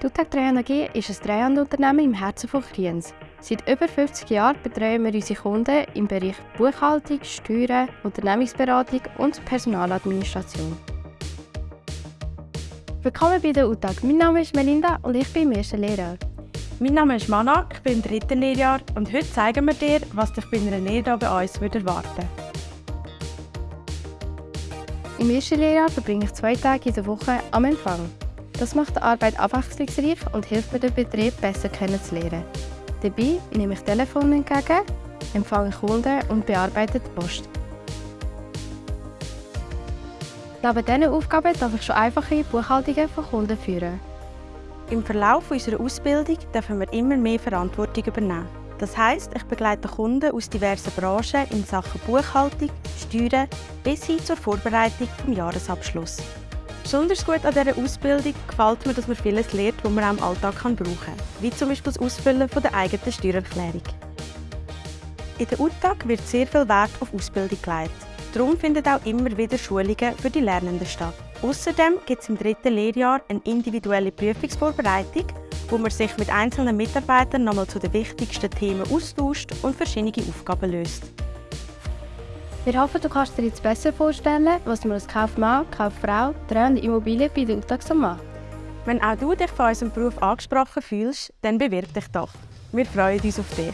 Die UTAG Treuhand ist ein Treuhandunternehmen im Herzen von Kriens. Seit über 50 Jahren betreuen wir unsere Kunden im Bereich Buchhaltung, Steuern, Unternehmensberatung und Personaladministration. Willkommen bei der UTAG. Mein Name ist Melinda und ich bin im ersten Lehrjahr. Mein Name ist Mana, ich bin im dritten Lehrjahr und heute zeigen wir dir, was dich bei einer Lehre bei uns erwarten würde. Im ersten Lehrjahr verbringe ich zwei Tage in der Woche am Empfang. Das macht die Arbeit abwechslungsreich und hilft mir, den Betrieb besser kennenzulernen. Dabei nehme ich Telefon entgegen, empfange Kunden und bearbeite die Post. Neben diesen Aufgaben darf ich schon einfache Buchhaltungen von Kunden führen. Im Verlauf unserer Ausbildung dürfen wir immer mehr Verantwortung übernehmen. Das heisst, ich begleite Kunden aus diversen Branchen in Sachen Buchhaltung, Steuern bis hin zur Vorbereitung des Jahresabschlusses. Besonders gut an dieser Ausbildung gefällt mir, dass man vieles lernt, das man auch im Alltag brauchen kann, wie zum Beispiel das Ausfüllen der eigenen Steuererklärung. In der UTAG wird sehr viel Wert auf Ausbildung gelegt. Darum finden auch immer wieder Schulungen für die Lernenden statt. Außerdem gibt es im dritten Lehrjahr eine individuelle Prüfungsvorbereitung, wo man sich mit einzelnen Mitarbeitern nochmal zu den wichtigsten Themen austauscht und verschiedene Aufgaben löst. Wir hoffen, du kannst dir jetzt besser vorstellen, was man als Kaufmann, Kauffrau, trennende Immobilien bei so macht. Wenn auch du dich von unserem Beruf angesprochen fühlst, dann bewirb dich doch. Wir freuen uns auf dich.